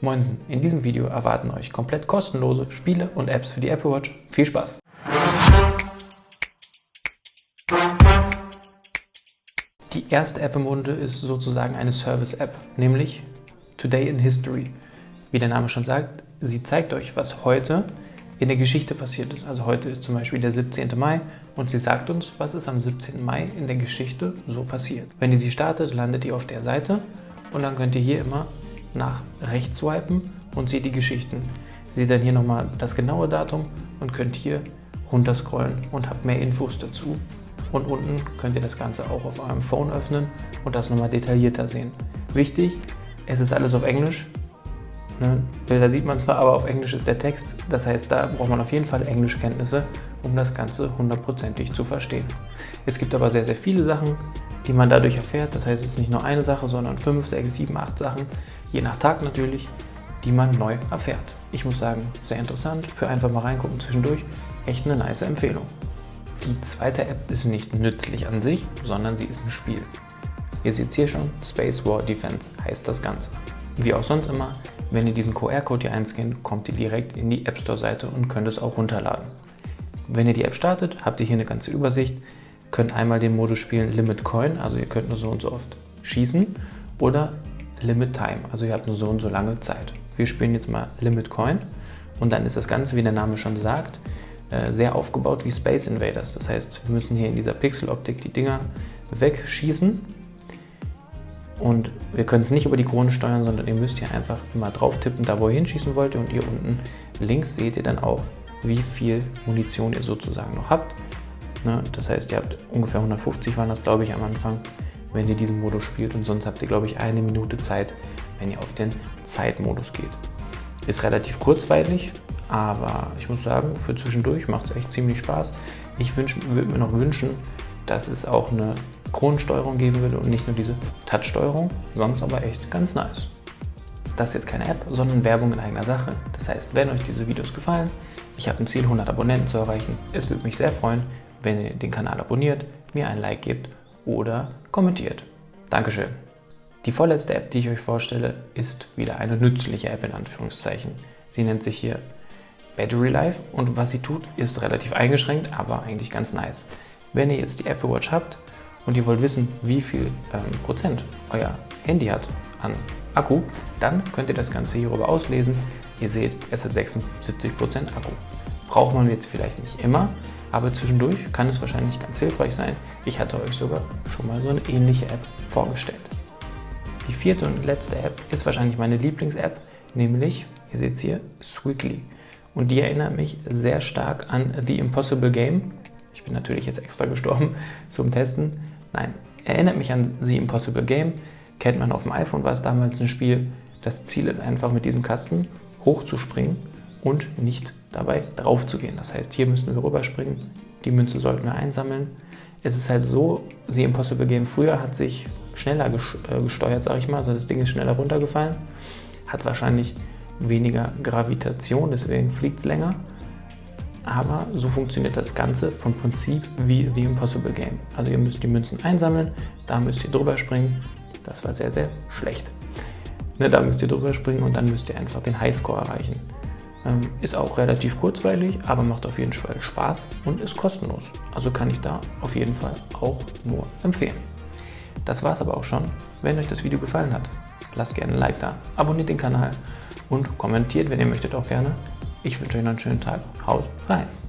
Moinsen, in diesem Video erwarten euch komplett kostenlose Spiele und Apps für die Apple Watch. Viel Spaß! Die erste App im Munde ist sozusagen eine Service-App, nämlich Today in History. Wie der Name schon sagt, sie zeigt euch, was heute in der Geschichte passiert ist. Also heute ist zum Beispiel der 17. Mai und sie sagt uns, was ist am 17. Mai in der Geschichte so passiert. Wenn ihr sie startet, landet ihr auf der Seite und dann könnt ihr hier immer nach rechts swipen und seht die Geschichten. Seht dann hier nochmal das genaue Datum und könnt hier runterscrollen und habt mehr Infos dazu. Und unten könnt ihr das Ganze auch auf eurem Phone öffnen und das nochmal detaillierter sehen. Wichtig, es ist alles auf Englisch. Ne? Bilder sieht man zwar, aber auf Englisch ist der Text. Das heißt, da braucht man auf jeden Fall Englischkenntnisse, um das Ganze hundertprozentig zu verstehen. Es gibt aber sehr, sehr viele Sachen, die man dadurch erfährt. Das heißt, es ist nicht nur eine Sache, sondern fünf, sechs, sieben, acht Sachen, je nach Tag natürlich, die man neu erfährt. Ich muss sagen, sehr interessant, für einfach mal reingucken zwischendurch, echt eine nice Empfehlung. Die zweite App ist nicht nützlich an sich, sondern sie ist ein Spiel. Ihr seht hier schon, Space War Defense heißt das Ganze. Wie auch sonst immer, wenn ihr diesen QR-Code hier einscannt, kommt ihr direkt in die App Store Seite und könnt es auch runterladen. Wenn ihr die App startet, habt ihr hier eine ganze Übersicht, könnt einmal den Modus spielen Limit Coin, also ihr könnt nur so und so oft schießen, oder Limit Time, also ihr habt nur so und so lange Zeit. Wir spielen jetzt mal Limit Coin und dann ist das Ganze, wie der Name schon sagt, äh, sehr aufgebaut wie Space Invaders. Das heißt, wir müssen hier in dieser Pixeloptik die Dinger wegschießen und wir können es nicht über die Krone steuern, sondern ihr müsst hier einfach immer drauf tippen, da wo ihr hinschießen wollt und hier unten links seht ihr dann auch, wie viel Munition ihr sozusagen noch habt. Ne? Das heißt, ihr habt ungefähr 150 waren das glaube ich am Anfang wenn ihr diesen Modus spielt und sonst habt ihr, glaube ich, eine Minute Zeit, wenn ihr auf den Zeitmodus geht. Ist relativ kurzweilig, aber ich muss sagen, für zwischendurch macht es echt ziemlich Spaß. Ich würde mir noch wünschen, dass es auch eine Kronensteuerung geben würde und nicht nur diese Touch-Steuerung, sonst aber echt ganz nice. Das ist jetzt keine App, sondern Werbung in eigener Sache. Das heißt, wenn euch diese Videos gefallen, ich habe ein Ziel, 100 Abonnenten zu erreichen, es würde mich sehr freuen, wenn ihr den Kanal abonniert, mir ein Like gebt oder kommentiert. Dankeschön. Die vorletzte App, die ich euch vorstelle, ist wieder eine nützliche App in Anführungszeichen. Sie nennt sich hier Battery Life und was sie tut, ist relativ eingeschränkt, aber eigentlich ganz nice. Wenn ihr jetzt die Apple Watch habt und ihr wollt wissen, wie viel ähm, Prozent euer Handy hat an Akku, dann könnt ihr das Ganze hierüber auslesen. Ihr seht, es hat 76% Akku. Braucht man jetzt vielleicht nicht immer, aber zwischendurch kann es wahrscheinlich ganz hilfreich sein. Ich hatte euch sogar schon mal so eine ähnliche App vorgestellt. Die vierte und letzte App ist wahrscheinlich meine Lieblings-App, nämlich, ihr seht es hier, Squiggly. Und die erinnert mich sehr stark an The Impossible Game. Ich bin natürlich jetzt extra gestorben zum Testen. Nein, erinnert mich an The Impossible Game. Kennt man auf dem iPhone, war es damals ein Spiel. Das Ziel ist einfach mit diesem Kasten hochzuspringen und nicht dabei drauf zu gehen. Das heißt, hier müssen wir rüberspringen, die Münze sollten wir einsammeln. Es ist halt so, The Impossible Game früher hat sich schneller äh, gesteuert, sage ich mal, also das Ding ist schneller runtergefallen, hat wahrscheinlich weniger Gravitation, deswegen fliegt es länger. Aber so funktioniert das Ganze vom Prinzip wie The Impossible Game. Also ihr müsst die Münzen einsammeln, da müsst ihr drüber springen. Das war sehr, sehr schlecht. Ne, da müsst ihr drüber springen und dann müsst ihr einfach den Highscore erreichen. Ähm, ist auch relativ kurzweilig, aber macht auf jeden Fall Spaß und ist kostenlos. Also kann ich da auf jeden Fall auch nur empfehlen. Das war es aber auch schon. Wenn euch das Video gefallen hat, lasst gerne ein Like da, abonniert den Kanal und kommentiert, wenn ihr möchtet, auch gerne. Ich wünsche euch noch einen schönen Tag. Haut rein!